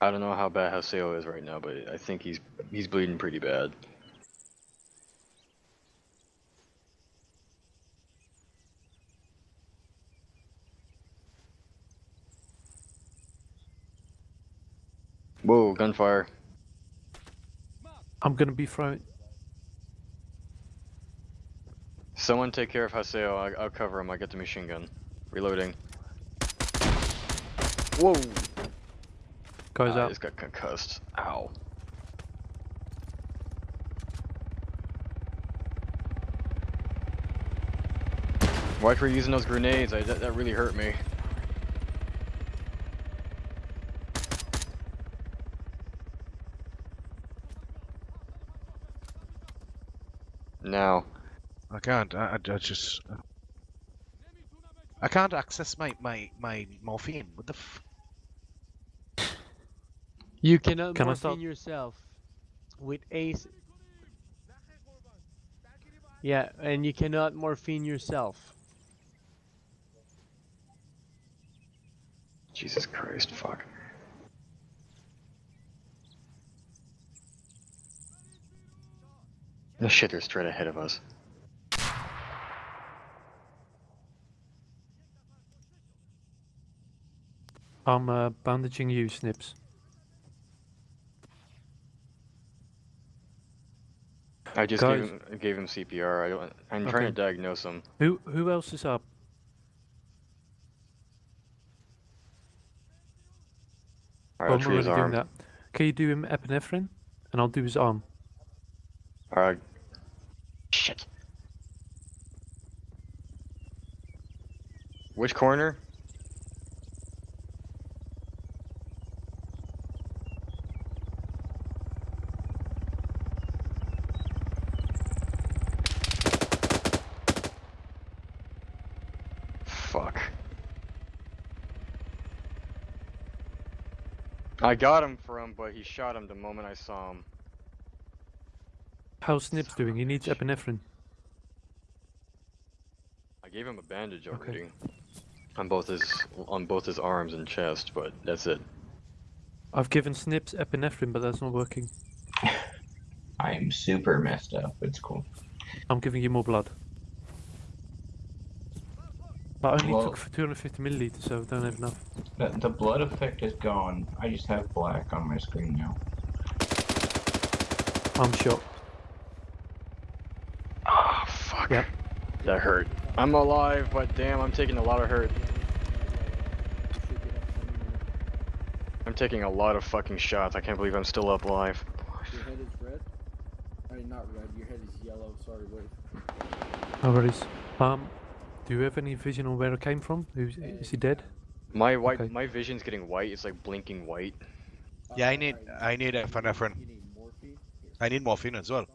I don't know how bad Haseo is right now, but I think he's he's bleeding pretty bad. Whoa, gunfire. I'm gonna be thrown. Someone take care of Haseo. I, I'll cover him. I get the machine gun. Reloading. Whoa! Goes up. just got concussed. Ow. Why you using those grenades? I, that, that really hurt me. Now. I can't. I, I, I just. I can't access my my my morphine. What the? F- You cannot Can I morphine yourself with ace. Yeah, and you cannot morphine yourself. Jesus Christ, fuck. No shit, they're straight ahead of us. I'm uh, bandaging you, Snips. I just Guys. gave him, gave him CPR. I don't, I'm trying to diagnose him. Who who else is up? Alright, I'll I'm treat his doing arm. that. Can you do him epinephrine? And I'll do his arm. Alright. Shit. Which corner? Fuck. I got him from, but he shot him the moment I saw him. How's Snips doing? He needs epinephrine. I gave him a bandage Okay. On both his on both his arms and chest, but that's it. I've given Snips epinephrine, but that's not working. I'm super messed up. It's cool. I'm giving you more blood. But I only Well- took for 250 milliliters, so I don't have enough. The, the blood effect is gone. I just have black on my screen now. I'm shot. Ah, fuck. Yep. That hurt. I'm alive, but damn, I'm taking a lot of hurt. I'm taking a lot of fucking shots. I can't believe I'm still up alive. Your head is red? I mean, not red. Your head is yellow. Sorry, wait. No worries. Um, do you have any vision on where it came from? Who's, is he dead? My white, Okay. my vision's getting white. It's like blinking white. yeah, I need I need you epinephrine. need morphine? I need morphine as well.